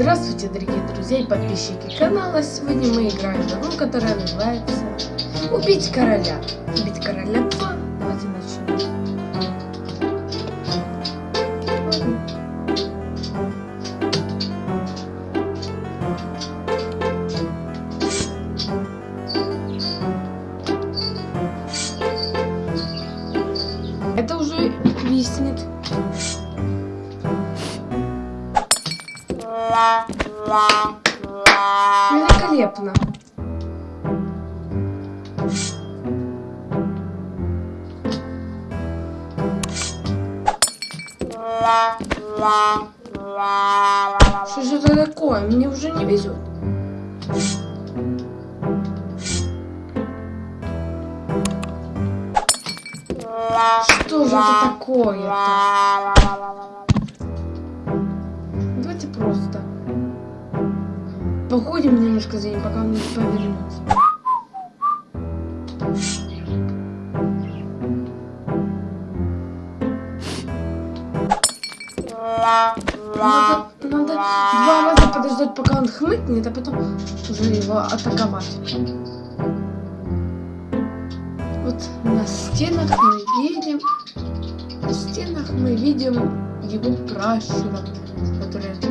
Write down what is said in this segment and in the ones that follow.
Здравствуйте, дорогие друзья и подписчики канала. Сегодня мы играем в игру, которая называется Убить короля. Убить короля 2. Давайте начнем. Великолепно. Что же это такое? Мне уже не везет. Что же это такое-то? Давайте просто походим немножко за ним, пока он не повернется. Надо, надо два раза подождать, пока он хмыкнет, а потом уже его атаковать. Вот на стенах мы видим, на стенах мы видим его пращура, который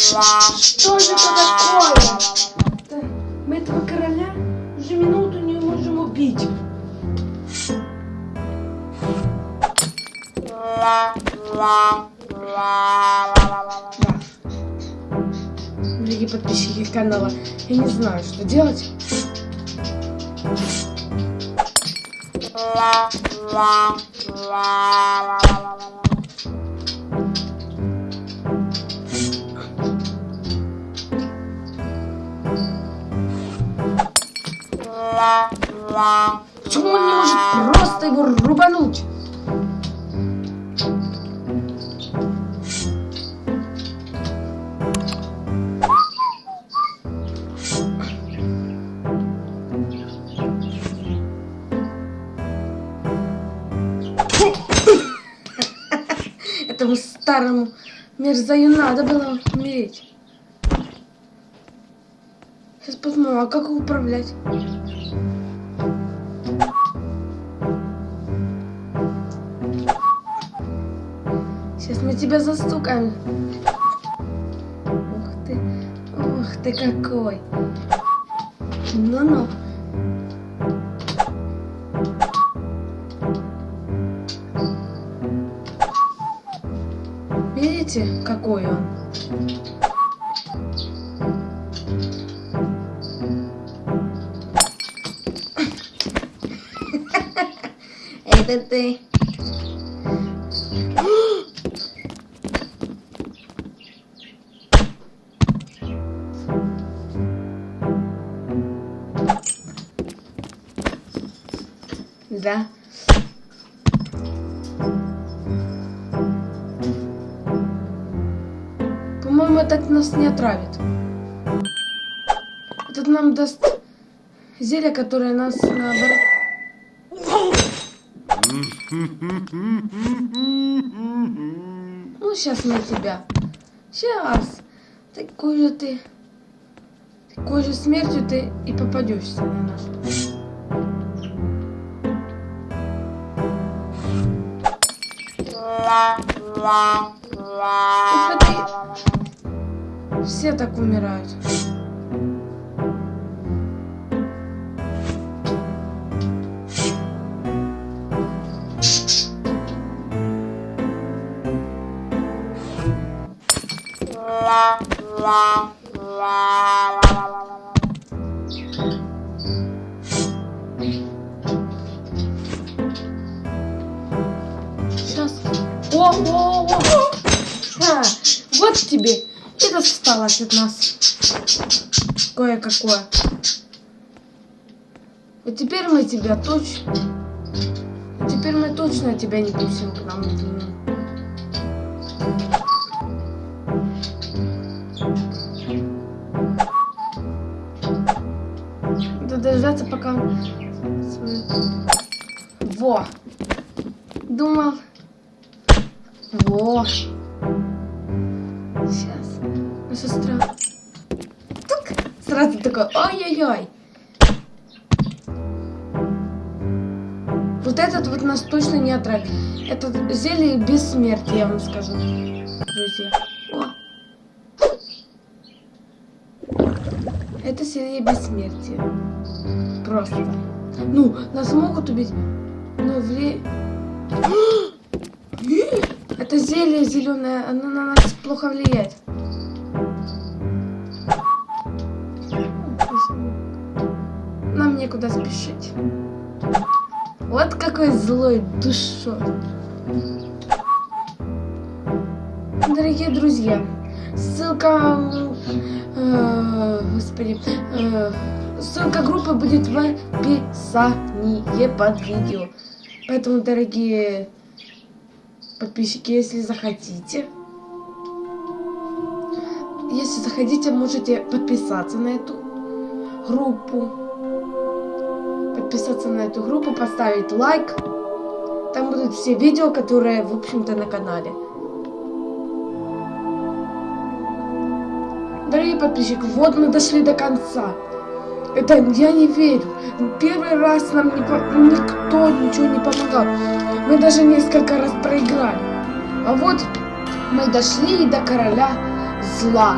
что же это такое? Мы этого короля уже минуту не можем убить. Дорогие подписчики канала, я не знаю, что делать. Почему он не может просто его рубануть? Этому старому мерзаю надо было умереть. Сейчас посмотрим, а как управлять? Сейчас мы тебя застукаем. Ух ты, ух ты какой. Ну-ну. Видите, какой он? Это ты. Да. По-моему, этот нас не отравит. Этот нам даст зелье, которое нас наоборот... Ну, сейчас мы тебя. Сейчас. Такой же ты. Такой же смертью ты и попадешься на нас. Посмотри. Все так умирают. Сейчас. А, вот тебе. Это осталось от нас. Кое-какое. А теперь мы тебя точно... Теперь мы точно тебя не пустим к нам. Надо дождаться, пока... Во! Думал... Во! Сейчас. Ну, сестра. Тук! Сразу такой, ой-ой-ой. Вот этот вот нас точно не отравит. Это зелье бессмертия, я вам скажу. Друзья. О. Это зелье бессмертия. Просто. Ну, нас могут убить, но вре... Это зелье зеленое, оно на нас плохо влияет. Нам некуда спешить. Вот какой злой душой. Дорогие друзья, ссылка, э, господи, э, ссылка группы будет в описании под видео. Поэтому, дорогие подписчики, если захотите, если захотите, можете подписаться на эту группу. Подписаться на эту группу, поставить лайк. Там будут все видео, которые, в общем-то, на канале. Дорогие подписчики, вот мы дошли до конца. Это я не верю. Первый раз нам не, никто ничего не помогал. Мы даже несколько раз проиграли. А вот мы дошли до короля зла.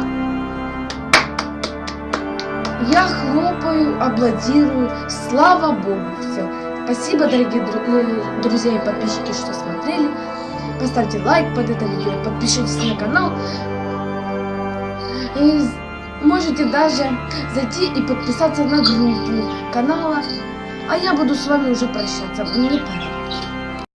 Я хлопаю, аплодирую. Слава Богу, все. Спасибо, дорогие э, друзья и подписчики, что смотрели. Поставьте лайк под это видео, подпишитесь на канал. И можете даже зайти и подписаться на группу канала. А я буду с вами уже прощаться. Мне пора.